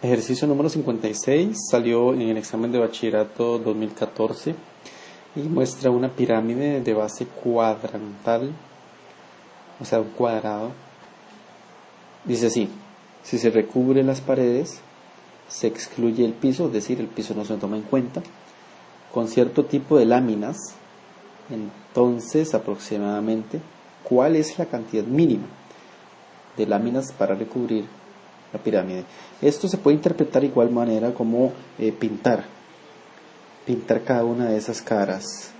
Ejercicio número 56 salió en el examen de bachillerato 2014 y muestra una pirámide de base cuadrantal, o sea, un cuadrado. Dice así, si se recubre las paredes, se excluye el piso, es decir, el piso no se toma en cuenta, con cierto tipo de láminas, entonces aproximadamente, ¿cuál es la cantidad mínima de láminas para recubrir la pirámide. Esto se puede interpretar de igual manera como eh, pintar, pintar cada una de esas caras.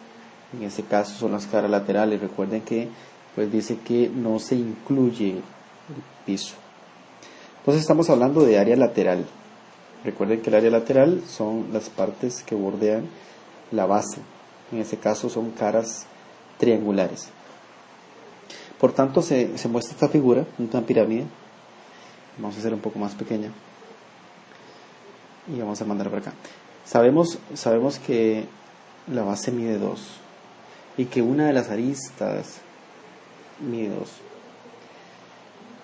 En este caso son las caras laterales. Recuerden que pues dice que no se incluye el piso. Entonces estamos hablando de área lateral. Recuerden que el área lateral son las partes que bordean la base. En este caso son caras triangulares. Por tanto, se, se muestra esta figura, una pirámide, Vamos a hacer un poco más pequeña. Y vamos a mandar para acá. Sabemos, sabemos que la base mide 2 y que una de las aristas mide 2.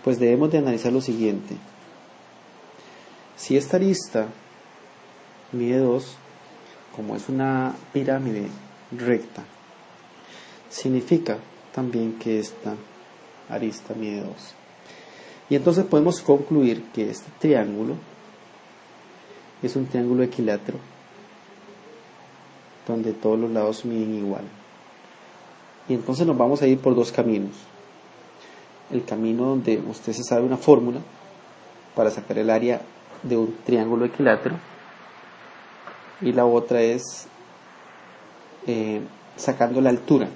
Pues debemos de analizar lo siguiente. Si esta arista mide 2, como es una pirámide recta, significa también que esta arista mide 2. Y entonces podemos concluir que este triángulo es un triángulo equilátero donde todos los lados miden igual. Y entonces nos vamos a ir por dos caminos. El camino donde usted se sabe una fórmula para sacar el área de un triángulo equilátero y la otra es eh, sacando la altura.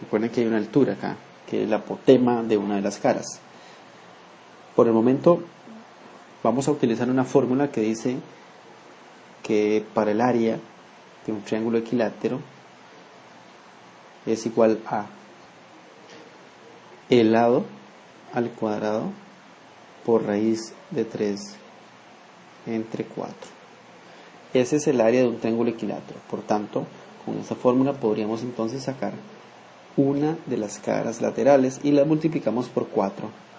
Recuerden que hay una altura acá, que es la apotema de una de las caras. Por el momento vamos a utilizar una fórmula que dice que para el área de un triángulo equilátero es igual a el lado al cuadrado por raíz de 3 entre 4. Ese es el área de un triángulo equilátero. Por tanto, con esa fórmula podríamos entonces sacar una de las caras laterales y la multiplicamos por 4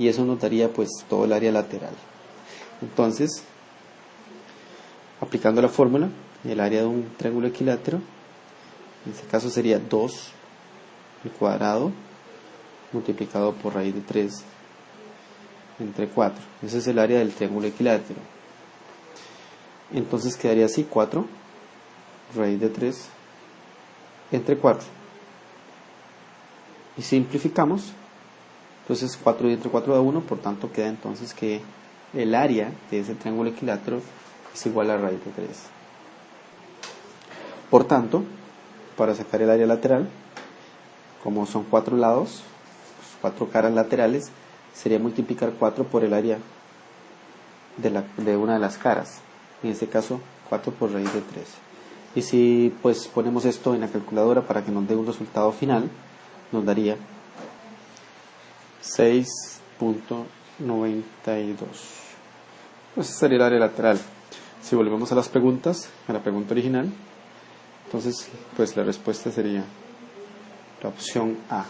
y eso nos daría pues todo el área lateral. Entonces, aplicando la fórmula, el área de un triángulo equilátero, en este caso sería 2 al cuadrado multiplicado por raíz de 3 entre 4. Ese es el área del triángulo equilátero. Entonces quedaría así 4 raíz de 3 entre 4. Y simplificamos entonces 4 y entre 4 da 1, por tanto queda entonces que el área de ese triángulo equilátero es igual a raíz de 3. Por tanto, para sacar el área lateral, como son cuatro lados, cuatro caras laterales, sería multiplicar 4 por el área de, la, de una de las caras. En este caso, 4 por raíz de 3. Y si pues ponemos esto en la calculadora para que nos dé un resultado final, nos daría 6.92. Pues sería el área lateral. Si volvemos a las preguntas, a la pregunta original, entonces pues la respuesta sería la opción A.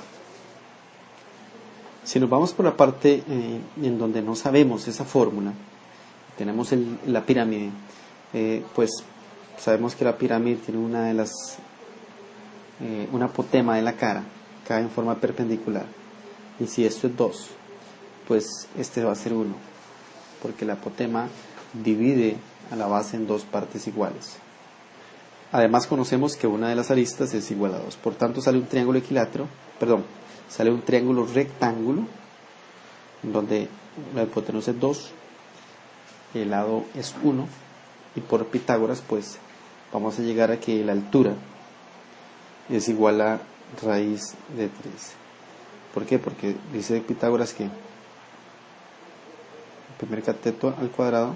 Si nos vamos por la parte eh, en donde no sabemos esa fórmula, tenemos la pirámide, eh, pues sabemos que la pirámide tiene una de las, eh, una apotema de la cara, cae en forma perpendicular. Y si esto es 2, pues este va a ser 1, porque la apotema divide a la base en dos partes iguales. Además conocemos que una de las aristas es igual a 2, por tanto sale un triángulo equilátero, perdón, sale un triángulo rectángulo, donde la hipotenusa es 2, el lado es 1, y por Pitágoras pues vamos a llegar a que la altura es igual a raíz de 3. ¿Por qué? Porque dice Pitágoras que el primer cateto al cuadrado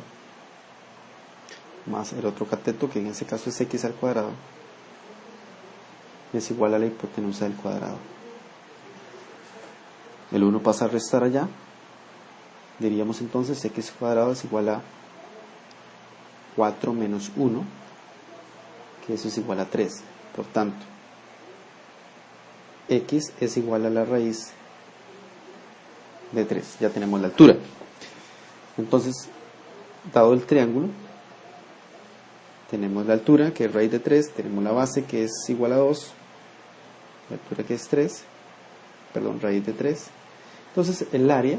más el otro cateto, que en este caso es x al cuadrado, es igual a la hipotenusa del cuadrado. El 1 pasa a restar allá. Diríamos entonces x cuadrado es igual a 4 menos 1, que eso es igual a 3. Por tanto, x es igual a la raíz de 3. Ya tenemos la altura. Entonces, dado el triángulo, tenemos la altura que es raíz de 3, tenemos la base que es igual a 2, la altura que es 3, perdón, raíz de 3. Entonces el área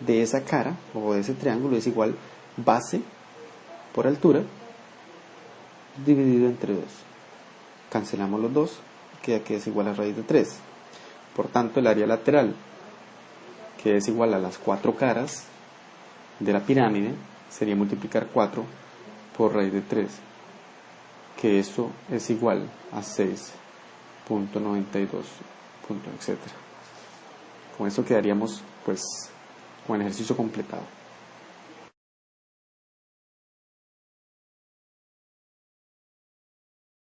de esa cara o de ese triángulo es igual base por altura dividido entre 2. Cancelamos los dos, queda que es igual a raíz de 3. Por tanto, el área lateral, que es igual a las cuatro caras de la pirámide, sería multiplicar 4 por raíz de 3, que eso es igual a 6.92, etc. Con eso quedaríamos pues con el ejercicio completado.